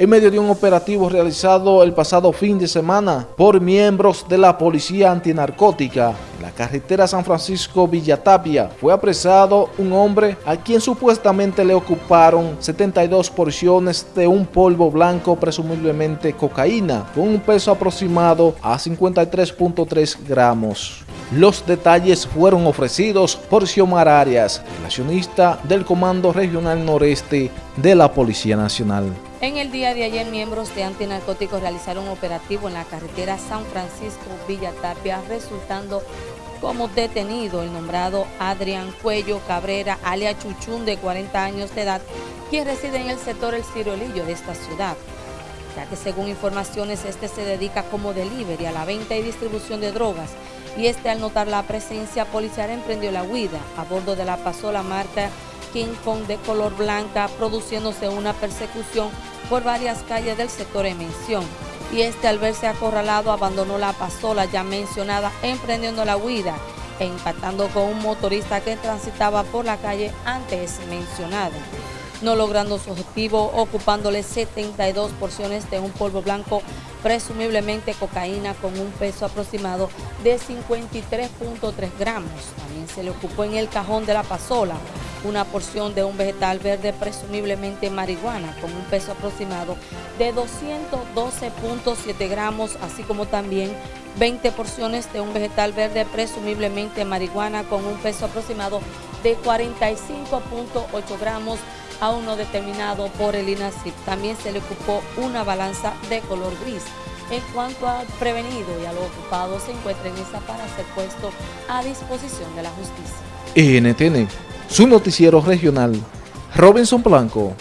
en medio de un operativo realizado el pasado fin de semana por miembros de la Policía Antinarcótica. En la carretera San Francisco-Villatapia fue apresado un hombre a quien supuestamente le ocuparon 72 porciones de un polvo blanco, presumiblemente cocaína, con un peso aproximado a 53.3 gramos. Los detalles fueron ofrecidos por Xiomar Arias, relacionista del Comando Regional Noreste de la Policía Nacional. En el día de ayer, miembros de antinarcóticos realizaron un operativo en la carretera San Francisco-Villa Tapia, resultando como detenido el nombrado Adrián Cuello Cabrera, alia Chuchún, de 40 años de edad, quien reside en el sector El Cirolillo de esta ciudad ya que según informaciones este se dedica como delivery a la venta y distribución de drogas y este al notar la presencia policial emprendió la huida. A bordo de la pasola marca King Kong de color blanca, produciéndose una persecución por varias calles del sector en mención. Y este al verse acorralado abandonó la pasola ya mencionada, emprendiendo la huida e impactando con un motorista que transitaba por la calle antes mencionada no logrando su objetivo, ocupándole 72 porciones de un polvo blanco, presumiblemente cocaína con un peso aproximado de 53.3 gramos. También se le ocupó en el cajón de la pasola una porción de un vegetal verde, presumiblemente marihuana, con un peso aproximado de 212.7 gramos, así como también 20 porciones de un vegetal verde, presumiblemente marihuana, con un peso aproximado de 45.8 gramos, aún no determinado por el INACIP. También se le ocupó una balanza de color gris. En cuanto al prevenido y a lo ocupado, se encuentra en esa para ser puesto a disposición de la justicia. NTN, su noticiero regional, Robinson Blanco.